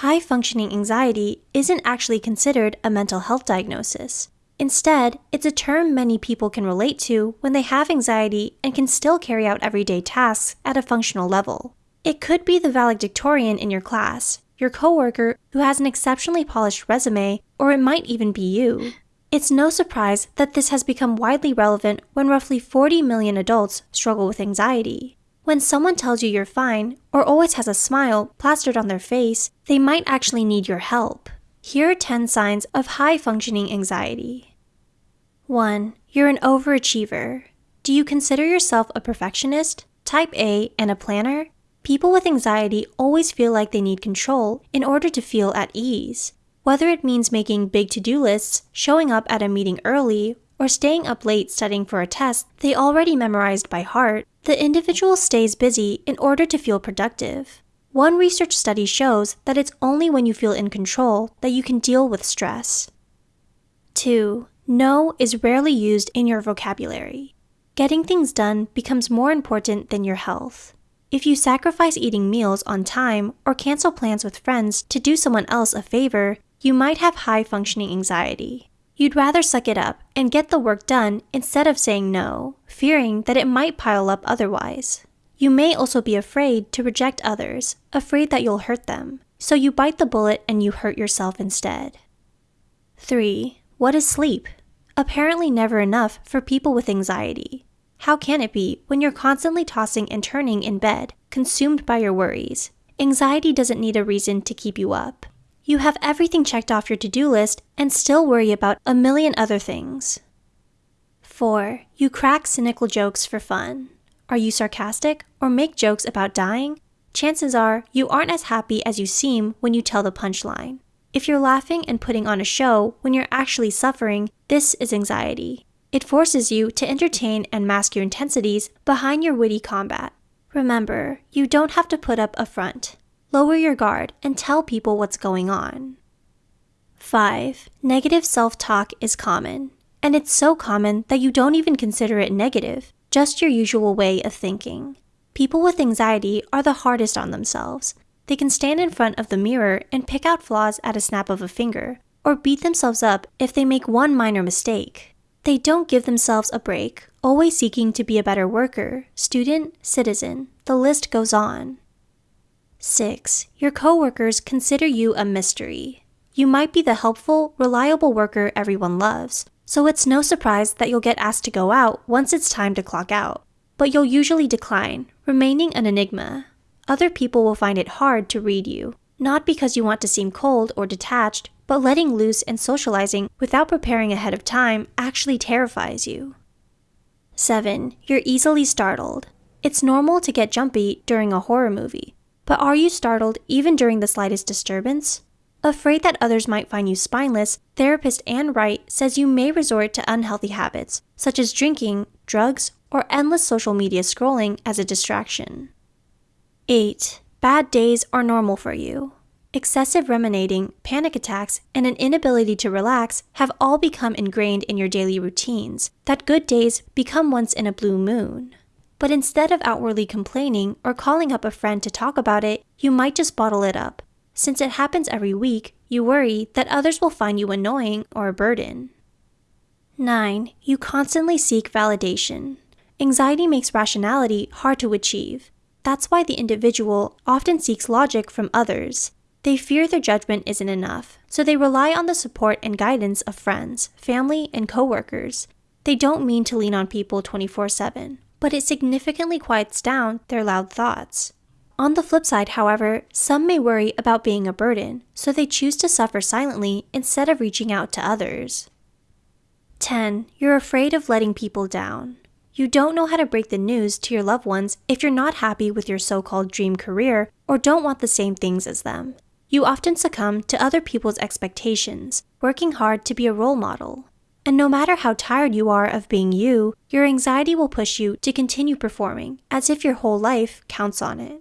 high functioning anxiety isn't actually considered a mental health diagnosis. Instead, it's a term many people can relate to when they have anxiety and can still carry out everyday tasks at a functional level. It could be the valedictorian in your class, your coworker who has an exceptionally polished resume, or it might even be you. It's no surprise that this has become widely relevant when roughly 40 million adults struggle with anxiety. When someone tells you you're fine or always has a smile plastered on their face, they might actually need your help. Here are 10 signs of high functioning anxiety. 1. You're an overachiever. Do you consider yourself a perfectionist, type A, and a planner? People with anxiety always feel like they need control in order to feel at ease. Whether it means making big to do lists, showing up at a meeting early, or staying up late studying for a test they already memorized by heart, the individual stays busy in order to feel productive. One research study shows that it's only when you feel in control that you can deal with stress. 2. No is rarely used in your vocabulary. Getting things done becomes more important than your health. If you sacrifice eating meals on time or cancel plans with friends to do someone else a favor, you might have high functioning anxiety. You'd rather suck it up and get the work done instead of saying no, fearing that it might pile up otherwise. You may also be afraid to reject others, afraid that you'll hurt them, so you bite the bullet and you hurt yourself instead. 3. What is sleep? Apparently, never enough for people with anxiety. How can it be when you're constantly tossing and turning in bed, consumed by your worries? Anxiety doesn't need a reason to keep you up. You have everything checked off your to do list and still worry about a million other things. 4. You crack cynical jokes for fun. Are you sarcastic or make jokes about dying? Chances are you aren't as happy as you seem when you tell the punchline. If you're laughing and putting on a show when you're actually suffering, this is anxiety. It forces you to entertain and mask your intensities behind your witty combat. Remember, you don't have to put up a front. Lower your guard and tell people what's going on. 5. Negative self talk is common. And it's so common that you don't even consider it negative, just your usual way of thinking. People with anxiety are the hardest on themselves. They can stand in front of the mirror and pick out flaws at a snap of a finger, or beat themselves up if they make one minor mistake. They don't give themselves a break, always seeking to be a better worker, student, citizen. The list goes on. 6. Your coworkers consider you a mystery. You might be the helpful, reliable worker everyone loves, so it's no surprise that you'll get asked to go out once it's time to clock out. But you'll usually decline, remaining an enigma. Other people will find it hard to read you, not because you want to seem cold or detached, but letting loose and socializing without preparing ahead of time actually terrifies you. 7. You're easily startled. It's normal to get jumpy during a horror movie, but are you startled even during the slightest disturbance? Afraid that others might find you spineless, therapist Anne Wright says you may resort to unhealthy habits, such as drinking, drugs, or endless social media scrolling as a distraction. 8. Bad days are normal for you. Excessive ruminating, panic attacks, and an inability to relax have all become ingrained in your daily routines, that good days become once in a blue moon. But instead of outwardly complaining or calling up a friend to talk about it, you might just bottle it up. Since it happens every week, you worry that others will find you annoying or a burden. 9. You constantly seek validation. Anxiety makes rationality hard to achieve. That's why the individual often seeks logic from others. They fear their judgment isn't enough, so they rely on the support and guidance of friends, family, and coworkers. They don't mean to lean on people 24 7, but it significantly quiets down their loud thoughts. On the flip side, however, some may worry about being a burden, so they choose to suffer silently instead of reaching out to others. 10. You're afraid of letting people down. You don't know how to break the news to your loved ones if you're not happy with your so called dream career or don't want the same things as them. You often succumb to other people's expectations, working hard to be a role model. And no matter how tired you are of being you, your anxiety will push you to continue performing as if your whole life counts on it.